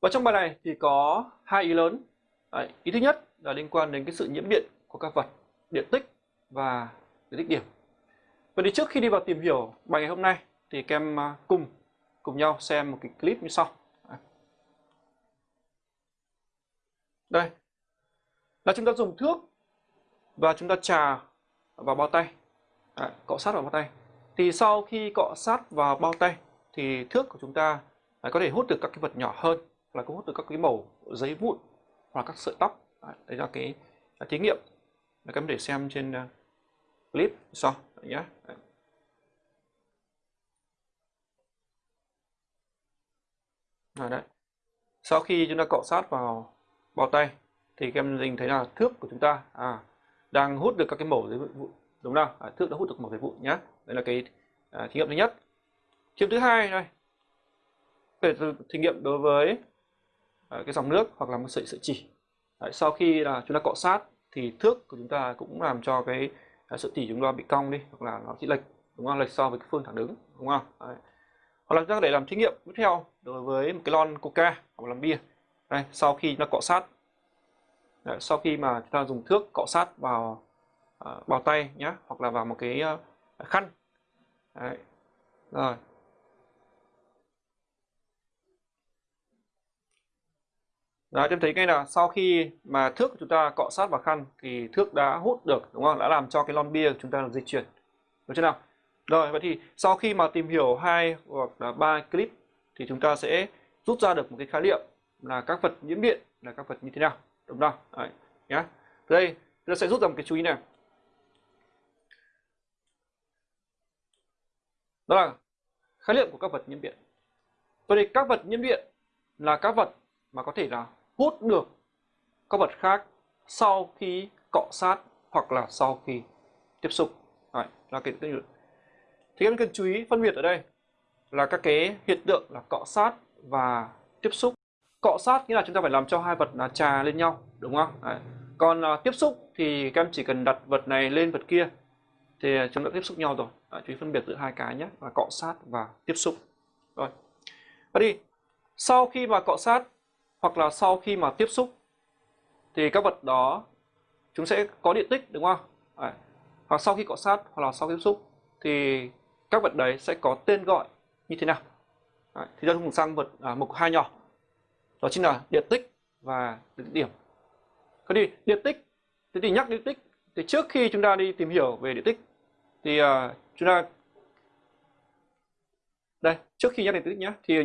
Và trong bài này thì có hai ý lớn. Đấy, ý thứ nhất là liên quan đến cái sự nhiễm điện của các vật, điện tích và điện tích điểm. Vậy thì trước khi đi vào tìm hiểu bài ngày hôm nay thì các em à, cùng cùng nhau xem một cái clip như sau. Đây là chúng ta dùng thước và chúng ta trà vào bao tay, à, cọ sát vào bao tay. Thì sau khi cọ sát vào bao tay thì thước của chúng ta à, có thể hút được các cái vật nhỏ hơn là có hút được các cái mẩu giấy vụn hoặc các sợi tóc. Đấy là cái là thí nghiệm. Các em để xem trên uh, clip sau. Nhé đấy. đấy. Sau khi chúng ta cọ sát vào bao tay thì các em nhìn thấy là thước của chúng ta à, đang hút được các cái mẩu giấy vụn đúng không à, thước đã hút được mẩu giấy vụn nhé đây là cái à, thí nghiệm thứ nhất. Thí nghiệm thứ hai này. Về thí nghiệm đối với Ờ, cái dòng nước hoặc là một sợi sợi chỉ. Đấy, sau khi là chúng ta cọ sát thì thước của chúng ta cũng làm cho cái ờ, sợi chỉ chúng ta bị cong đi hoặc là nó chỉ lệch đúng không? Lệch so với cái phương thẳng đứng đúng không? Đấy. hoặc là chúng ta để làm thí nghiệm tiếp theo đối với một cái lon coca hoặc là bia. Đây sau khi nó cọ sát. Đấy, sau khi mà chúng ta dùng thước cọ sát vào ờ, uh, bao tay nhé hoặc là vào một cái uh, khăn. Đấy. rồi. Đó, chúng thấy ngay là sau khi mà thước của chúng ta cọ sát vào khăn thì thước đã hút được đúng không? Đã làm cho cái lon bia của chúng ta dịch chuyển. Được chưa nào? Rồi, vậy thì sau khi mà tìm hiểu hai hoặc là ba clip thì chúng ta sẽ rút ra được một cái khái niệm là các vật nhiễm điện là các vật như thế nào, đúng không? Đấy, nhá. Đây, chúng ta sẽ rút ra một cái chú ý này. Đó là khái niệm của các vật nhiễm điện. Vậy thì các vật nhiễm điện là các vật mà có thể là hút được các vật khác sau khi cọ sát hoặc là sau khi tiếp xúc. Đấy, là cái thì em cần chú ý phân biệt ở đây là các cái hiện tượng là cọ sát và tiếp xúc. Cọ sát nghĩa là chúng ta phải làm cho hai vật là trà lên nhau, đúng không? Đấy. Còn à, tiếp xúc thì các em chỉ cần đặt vật này lên vật kia thì chúng ta tiếp xúc nhau rồi. Đấy, chú ý phân biệt giữa hai cái nhé, là cọ sát và tiếp xúc. Rồi. Và đi, sau khi mà cọ sát hoặc là sau khi mà tiếp xúc thì các vật đó chúng sẽ có điện tích đúng không? À, Hoặc sau khi cọ sát hoặc là sau tiếp xúc thì các vật đấy sẽ có tên gọi như thế nào? À, Thì ta cùng sang vật à, mục hai nhỏ đó chính là điện tích và điện điểm. Thế thì điện tích thế thì nhắc điện tích thì trước khi chúng ta đi tìm hiểu về điện tích thì à, chúng ta đây trước khi nhắc điện tích nhé thì